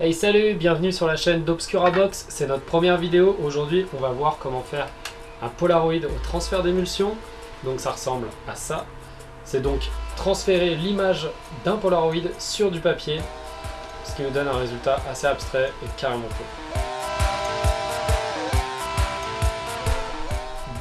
Hey salut, bienvenue sur la chaîne d'Obscura Box, c'est notre première vidéo. Aujourd'hui on va voir comment faire un Polaroid au transfert d'émulsion. Donc ça ressemble à ça. C'est donc transférer l'image d'un Polaroid sur du papier, ce qui nous donne un résultat assez abstrait et carrément cool.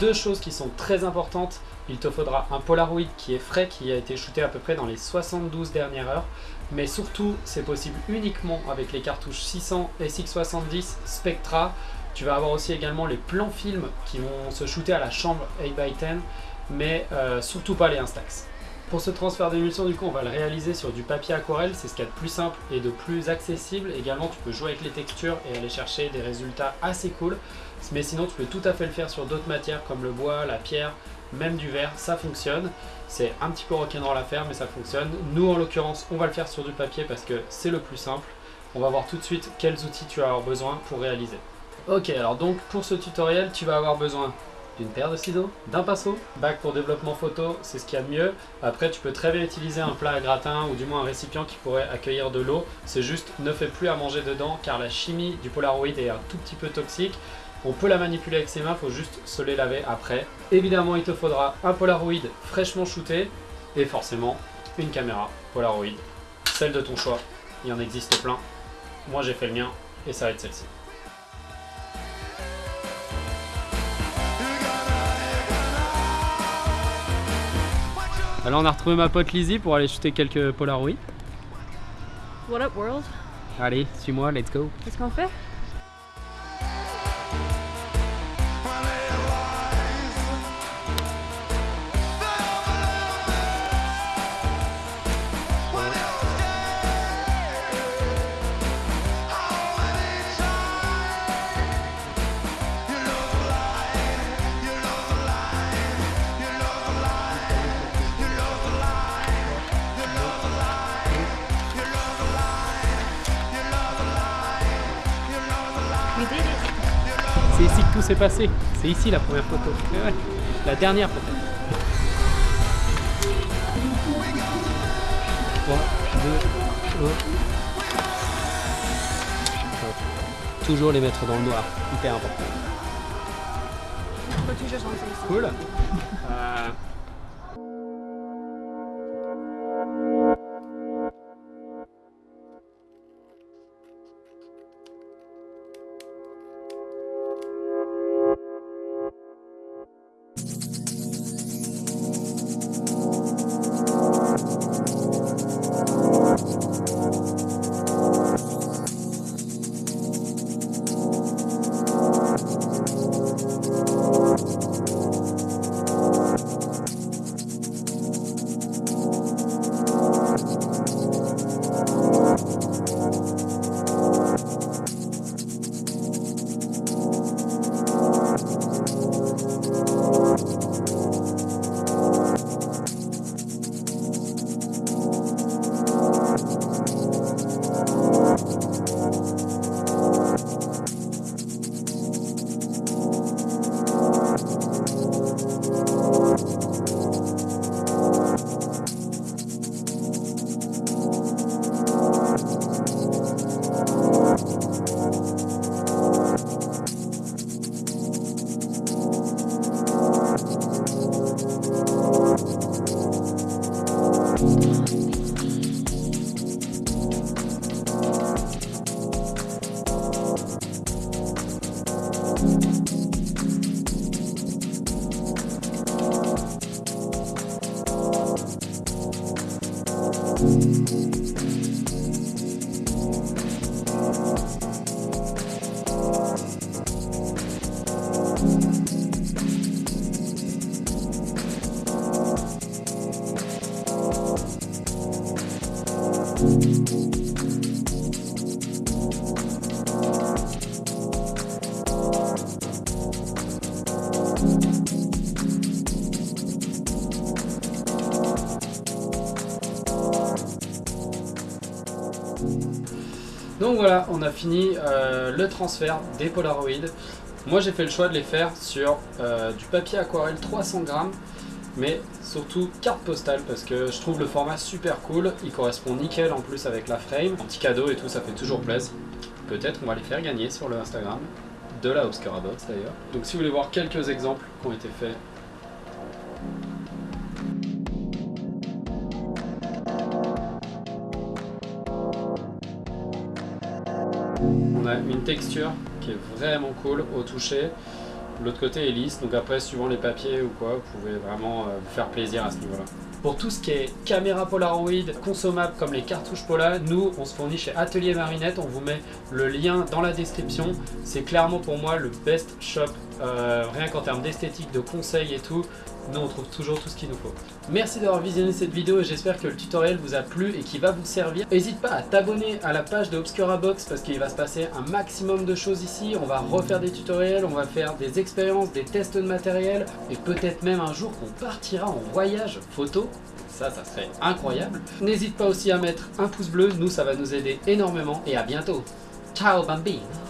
Deux choses qui sont très importantes, il te faudra un Polaroid qui est frais, qui a été shooté à peu près dans les 72 dernières heures, mais surtout c'est possible uniquement avec les cartouches 600 SX70 Spectra. Tu vas avoir aussi également les plans films qui vont se shooter à la chambre 8x10, mais euh, surtout pas les Instax. Pour ce transfert d'émulsion, du coup, on va le réaliser sur du papier aquarelle, c'est ce qu'il y a de plus simple et de plus accessible. Également, tu peux jouer avec les textures et aller chercher des résultats assez cool. Mais sinon, tu peux tout à fait le faire sur d'autres matières comme le bois, la pierre, même du verre, ça fonctionne. C'est un petit peu rock'n'roll à faire, mais ça fonctionne. Nous, en l'occurrence, on va le faire sur du papier parce que c'est le plus simple. On va voir tout de suite quels outils tu vas avoir besoin pour réaliser. Ok, alors donc pour ce tutoriel, tu vas avoir besoin d'une paire de ciseaux, d'un pinceau, bac pour développement photo, c'est ce qu'il y a de mieux. Après, tu peux très bien utiliser un plat à gratin ou du moins un récipient qui pourrait accueillir de l'eau. C'est juste, ne fais plus à manger dedans car la chimie du Polaroid est un tout petit peu toxique. On peut la manipuler avec ses mains, faut juste se les laver après. Évidemment, il te faudra un Polaroid fraîchement shooté et forcément une caméra Polaroid, celle de ton choix. Il en existe plein. Moi, j'ai fait le mien et ça va être celle-ci. Alors on a retrouvé ma pote Lizzie pour aller shooter quelques Polaroid. What up world? Allez, suis-moi, let's go. Qu'est-ce qu'on fait? C'est ici que tout s'est passé. C'est ici la première photo. Ouais, La dernière peut-être. 3, 2, 1. Toujours les mettre dans le noir. Hyper important. Cool. Euh, Donc voilà, on a fini euh, le transfert des Polaroid. Moi j'ai fait le choix de les faire sur euh, du papier aquarelle 300 grammes mais surtout carte postale parce que je trouve le format super cool, il correspond nickel en plus avec la frame, un petit cadeau et tout, ça fait toujours plaisir. Peut-être on va les faire gagner sur le Instagram de la Obscura Box d'ailleurs. Donc si vous voulez voir quelques exemples qui ont été faits On a une texture qui est vraiment cool au toucher. L'autre côté est lisse, donc après, suivant les papiers ou quoi, vous pouvez vraiment euh, vous faire plaisir à ce niveau-là. Pour tout ce qui est caméra Polaroid consommable comme les cartouches Pola, nous, on se fournit chez Atelier Marinette. On vous met le lien dans la description. C'est clairement pour moi le best shop, euh, rien qu'en termes d'esthétique, de conseils et tout nous on trouve toujours tout ce qu'il nous faut. Merci d'avoir visionné cette vidéo et j'espère que le tutoriel vous a plu et qu'il va vous servir. N'hésite pas à t'abonner à la page de Obscura Box parce qu'il va se passer un maximum de choses ici. On va refaire des tutoriels, on va faire des expériences, des tests de matériel et peut-être même un jour qu'on partira en voyage photo. Ça, ça serait incroyable. N'hésite pas aussi à mettre un pouce bleu, nous ça va nous aider énormément et à bientôt. Ciao bambino